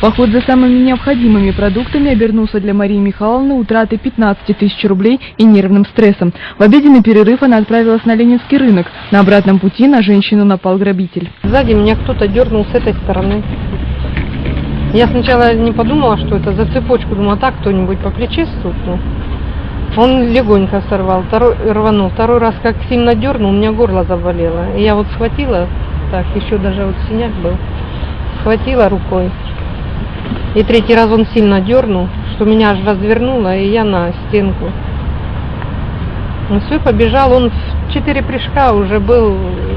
Поход за самыми необходимыми продуктами обернулся для Марии Михайловны утратой 15 тысяч рублей и нервным стрессом. В обеденный перерыв она отправилась на Ленинский рынок. На обратном пути на женщину напал грабитель. Сзади меня кто-то дернул с этой стороны. Я сначала не подумала, что это за цепочку, думала, так кто-нибудь по плече стукнул. Он легонько сорвал, второй, рванул. Второй раз как сильно дернул, у меня горло заболело. И я вот схватила, так, еще даже вот синяк был, схватила рукой. И третий раз он сильно дернул, что меня аж развернуло, и я на стенку. Ну все, побежал, он в четыре прыжка уже был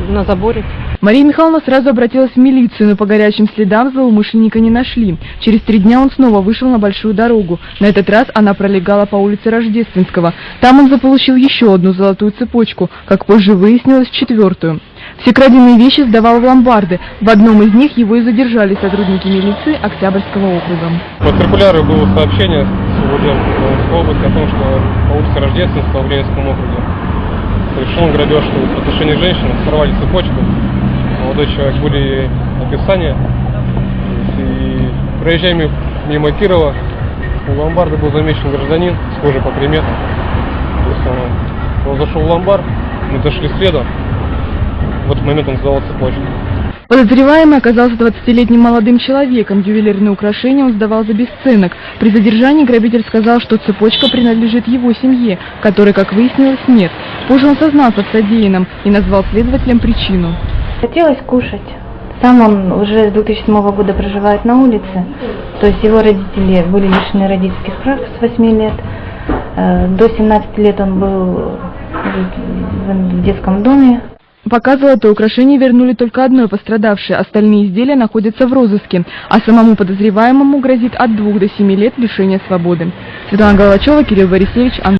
на заборе. Мария Михайловна сразу обратилась в милицию, но по горячим следам злоумышленника не нашли. Через три дня он снова вышел на большую дорогу. На этот раз она пролегала по улице Рождественского. Там он заполучил еще одну золотую цепочку, как позже выяснилось, четвертую. Все краденые вещи сдавал в ломбарды. В одном из них его и задержали сотрудники милиции Октябрьского округа. По циркуляру было сообщение с УВД области о том, что по улице Рождественского в Ленинском округе совершен грабеж в отношении женщины, сорвали цепочку. Молодой человек были описания. И проезжая мимо Кирова, у ломбарда был замечен гражданин, схожий по приметам. То есть он, он зашел в ломбард, мы зашли следом, этот момент он сдавал цепочку. Подозреваемый оказался 20-летним молодым человеком. Ювелирные украшения он сдавал за бесценок. При задержании грабитель сказал, что цепочка принадлежит его семье, которой, как выяснилось, нет. Позже он сознался в содеянном и назвал следователям причину. Хотелось кушать. Сам он уже с 2007 года проживает на улице, то есть его родители были лишены родительских прав с 8 лет. Э, до 17 лет он был в детском доме, Пока золотое украшение вернули только одной пострадавшей, остальные изделия находятся в розыске, а самому подозреваемому грозит от двух до семи лет лишения свободы. Светлана Головачева, Кирилл Борисевич, Ан...